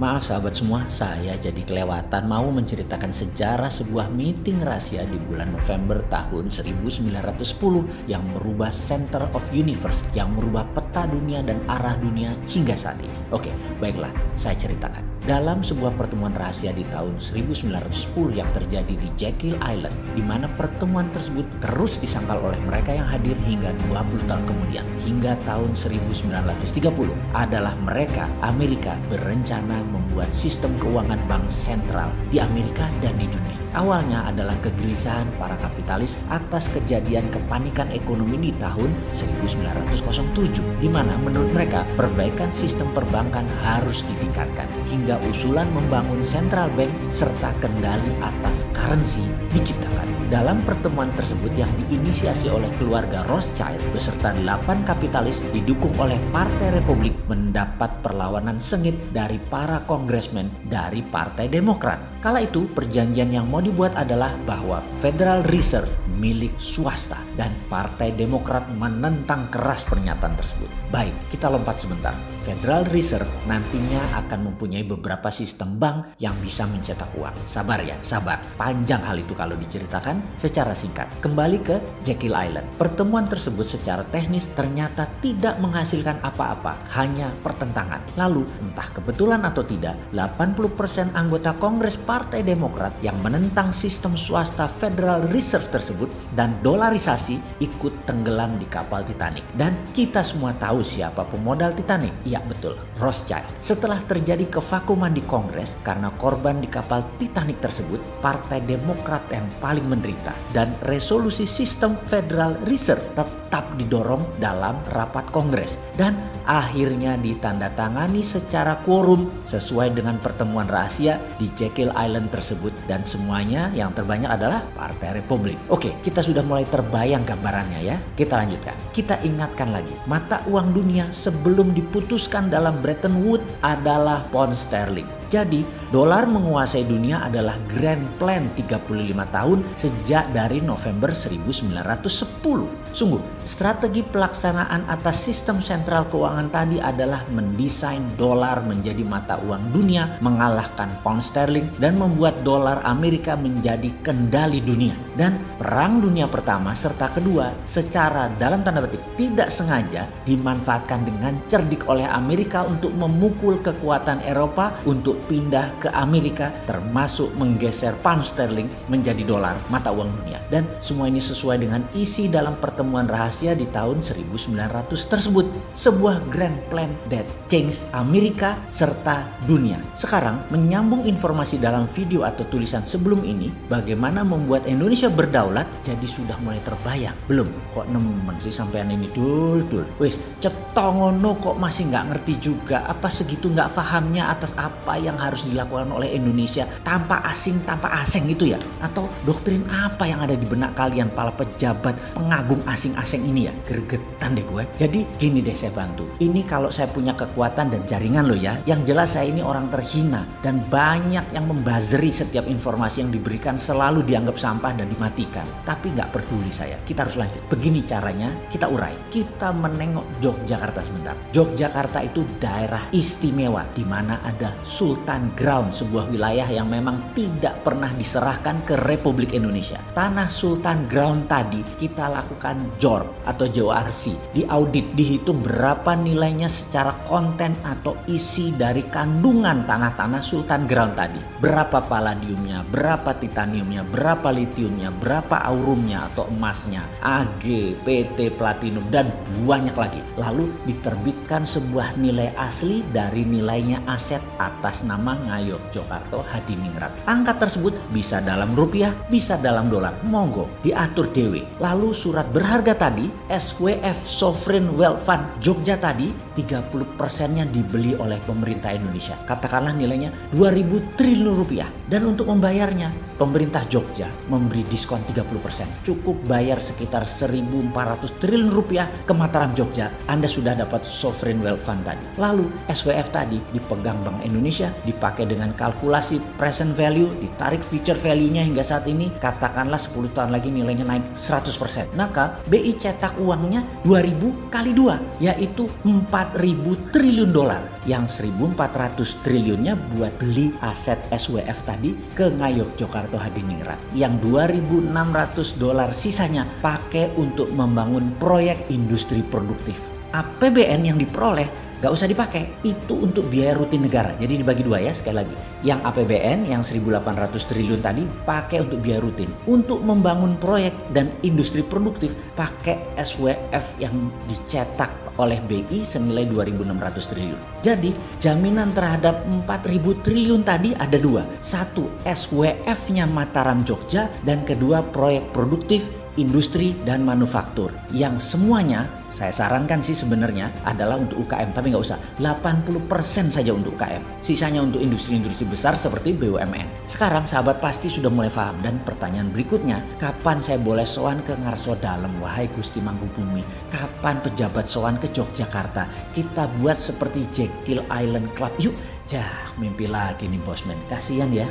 Maaf sahabat semua, saya jadi kelewatan mau menceritakan sejarah sebuah meeting rahasia di bulan November tahun 1910 yang merubah center of universe, yang merubah peta dunia dan arah dunia hingga saat ini. Oke, baiklah, saya ceritakan. Dalam sebuah pertemuan rahasia di tahun 1910 yang terjadi di Jekyll Island, di mana pertemuan tersebut terus disangkal oleh mereka yang hadir hingga 20 tahun kemudian, hingga tahun 1930 adalah mereka, Amerika, berencana membuat sistem keuangan bank sentral di Amerika dan di dunia. Awalnya adalah kegelisahan para kapitalis atas kejadian kepanikan ekonomi di tahun 1907 di mana menurut mereka perbaikan sistem perbankan harus ditingkatkan hingga usulan membangun central bank serta kendali atas currency diciptakan. Dalam pertemuan tersebut yang diinisiasi oleh keluarga Rothschild beserta 8 kapitalis didukung oleh Partai Republik mendapat perlawanan sengit dari para kongresmen dari Partai Demokrat. Kala itu perjanjian yang mau dibuat adalah bahwa Federal Reserve milik swasta dan Partai Demokrat menentang keras pernyataan tersebut. Baik, kita lompat sebentar. Federal Reserve nantinya akan mempunyai beberapa sistem bank yang bisa mencetak uang. Sabar ya, sabar. Panjang hal itu kalau diceritakan secara singkat. Kembali ke Jekyll Island. Pertemuan tersebut secara teknis ternyata tidak menghasilkan apa-apa, hanya pertentangan. Lalu, entah kebetulan atau tidak, 80% anggota Kongres Partai Demokrat yang menentang sistem swasta Federal Reserve tersebut dan dolarisasi ikut tenggelam di kapal Titanic. Dan kita semua tahu siapa pemodal Titanic. Iya betul, Rothschild. Setelah terjadi kevakuman di Kongres karena korban di kapal Titanic tersebut, Partai Demokrat yang paling menderita dan resolusi sistem Federal Reserve tetap didorong dalam rapat Kongres dan akhirnya ditandatangani secara quorum sesuai dengan pertemuan rahasia di Jekyll Island tersebut dan semuanya yang terbanyak adalah Partai Republik. Oke, kita sudah mulai terbayang gambarannya ya. Kita lanjutkan. Kita ingatkan lagi, mata uang dunia sebelum diputuskan dalam Bretton Woods adalah pound sterling. Jadi, dolar menguasai dunia adalah grand plan 35 tahun sejak dari November 1910. Sungguh, strategi pelaksanaan atas sistem sentral keuangan tadi adalah mendesain dolar menjadi mata uang dunia, mengalahkan pound sterling, dan membuat dolar Amerika menjadi kendali dunia. Dan Perang Dunia Pertama serta kedua secara dalam tanda petik tidak sengaja dimanfaatkan dengan cerdik oleh Amerika untuk memukul kekuatan Eropa untuk pindah ke Amerika termasuk menggeser pound sterling menjadi dolar mata uang dunia. Dan semua ini sesuai dengan isi dalam pertemuan rahasia di tahun 1900 tersebut. Sebuah grand plan that change Amerika serta dunia. Sekarang menyambung informasi dalam video atau tulisan sebelum ini bagaimana membuat Indonesia berdaulat jadi sudah mulai terbayang. Belum kok nemen sih sampean ini dul dul. Wis cetongono kok masih nggak ngerti juga apa segitu nggak fahamnya atas apa yang harus dilakukan oleh Indonesia tanpa asing tanpa asing gitu ya? Atau doktrin apa yang ada di benak kalian para pejabat pengagung asing-asing ini ya? Gregetan deh gue. Jadi gini deh saya bantu. Ini kalau saya punya kekuatan dan jaringan loh ya yang jelas saya ini orang terhina dan banyak yang membazeri setiap informasi yang diberikan selalu dianggap sampah dan dimatikan. Tapi nggak peduli saya kita harus lanjut. Begini caranya kita urai. Kita menengok Yogyakarta sebentar. Yogyakarta itu daerah istimewa di mana ada Sultan Ground, sebuah wilayah yang memang tidak pernah diserahkan ke Republik Indonesia. Tanah Sultan Ground tadi kita lakukan JOR atau JORC, diaudit, dihitung berapa nilainya secara konten atau isi dari kandungan tanah-tanah Sultan Ground tadi. Berapa palladiumnya, berapa titaniumnya, berapa litiumnya, berapa aurumnya atau emasnya, AG, PT, platinum, dan banyak lagi. Lalu diterbitkan sebuah nilai asli dari nilainya aset atas nama Ngayog Jokarto Hadiningrat. Angka tersebut bisa dalam rupiah, bisa dalam dolar. Monggo diatur dewe. Lalu surat berharga tadi SWF Sovereign Wealth Fund Jogja tadi 30 persennya dibeli oleh pemerintah Indonesia. Katakanlah nilainya 2000 triliun rupiah. Dan untuk membayarnya pemerintah Jogja memberi diskon 30 persen. Cukup bayar sekitar 1400 triliun rupiah ke Mataram Jogja. Anda sudah dapat Sovereign Wealth Fund tadi. Lalu SWF tadi dipegang Bank Indonesia dipakai dengan kalkulasi present value, ditarik future value-nya hingga saat ini, katakanlah 10 tahun lagi nilainya naik 100%. Maka BI cetak uangnya 2000 kali 2, yaitu 4000 triliun dolar. Yang 1400 triliunnya buat beli aset SWF tadi ke Ngayog Jakarta Hadiningrat. Yang 2600 dolar sisanya pakai untuk membangun proyek industri produktif. APBN yang diperoleh gak usah dipakai. Itu untuk biaya rutin negara. Jadi dibagi dua ya sekali lagi. Yang APBN yang 1.800 triliun tadi pakai untuk biaya rutin. Untuk membangun proyek dan industri produktif pakai SWF yang dicetak oleh BI senilai 2.600 triliun. Jadi jaminan terhadap 4.000 triliun tadi ada dua. Satu SWF-nya Mataram Jogja dan kedua proyek produktif industri dan manufaktur yang semuanya saya sarankan sih sebenarnya adalah untuk UKM tapi nggak usah. 80% saja untuk UKM sisanya untuk industri-industri besar seperti BUMN sekarang sahabat pasti sudah mulai paham. Dan pertanyaan berikutnya kapan saya boleh soan ke Ngarso Dalam wahai Gusti Mangkubumi kapan pejabat soan ke Yogyakarta? Kita buat seperti Jekyll Island Club. Yuk Jah mimpi lagi nih bosman. Kasihan ya